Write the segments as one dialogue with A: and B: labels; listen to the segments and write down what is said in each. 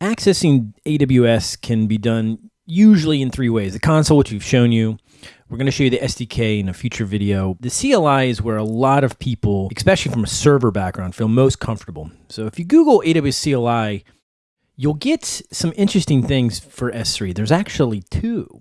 A: accessing AWS can be done usually in three ways. The console, which we've shown you. We're going to show you the SDK in a future video. The CLI is where a lot of people, especially from a server background, feel most comfortable. So if you Google AWS CLI, you'll get some interesting things for S3. There's actually two.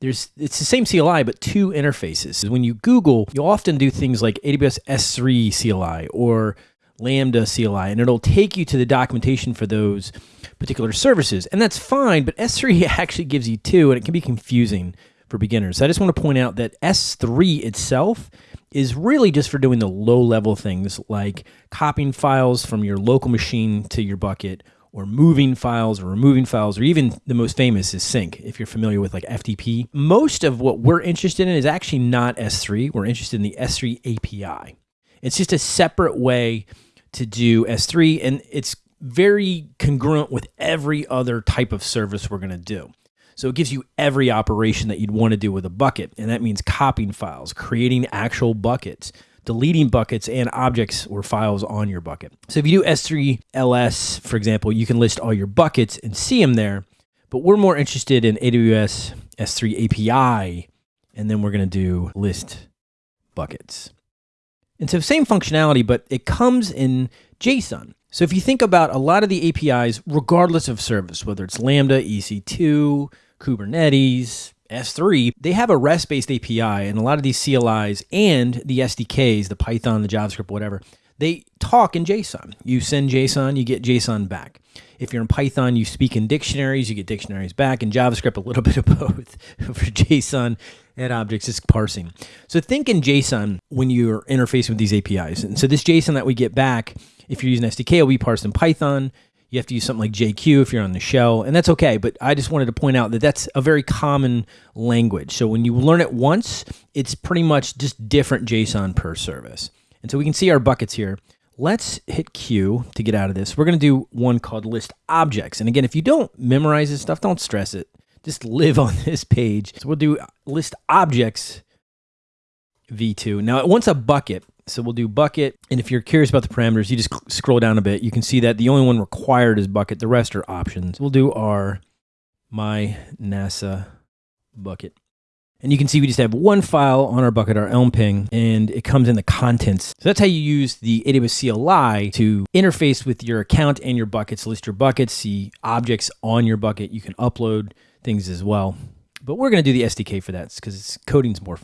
A: There's it's the same CLI but two interfaces. When you Google, you'll often do things like AWS S3 CLI or Lambda CLI, and it'll take you to the documentation for those particular services. And that's fine, but S3 actually gives you two, and it can be confusing for beginners. So I just want to point out that S3 itself is really just for doing the low level things like copying files from your local machine to your bucket or moving files or removing files, or even the most famous is sync, if you're familiar with like FTP. Most of what we're interested in is actually not S3. We're interested in the S3 API. It's just a separate way to do S3, and it's very congruent with every other type of service we're going to do. So it gives you every operation that you'd want to do with a bucket, and that means copying files, creating actual buckets, deleting buckets and objects or files on your bucket. So if you do S3 LS, for example, you can list all your buckets and see them there, but we're more interested in AWS S3 API, and then we're going to do list buckets. And so same functionality, but it comes in JSON. So if you think about a lot of the APIs, regardless of service, whether it's Lambda, EC2, Kubernetes, S3, they have a REST-based API, and a lot of these CLIs and the SDKs, the Python, the JavaScript, whatever, they talk in JSON. You send JSON, you get JSON back. If you're in Python, you speak in dictionaries, you get dictionaries back. In JavaScript, a little bit of both. For JSON and objects, is parsing. So think in JSON when you're interfacing with these APIs. And so this JSON that we get back, if you're using SDK, will be parsed in Python. You have to use something like JQ if you're on the shell, and that's okay. But I just wanted to point out that that's a very common language. So when you learn it once, it's pretty much just different JSON per service. And so we can see our buckets here. Let's hit Q to get out of this. We're going to do one called list objects. And again, if you don't memorize this stuff, don't stress it. Just live on this page. So we'll do list objects v2. Now it wants a bucket. So we'll do bucket. And if you're curious about the parameters, you just scroll down a bit. You can see that the only one required is bucket. The rest are options. We'll do our my NASA bucket. And you can see we just have one file on our bucket, our Elm ping, and it comes in the contents. So that's how you use the AWS CLI to interface with your account and your buckets, list your buckets, see objects on your bucket. You can upload things as well. But we're going to do the SDK for that because coding's more fun.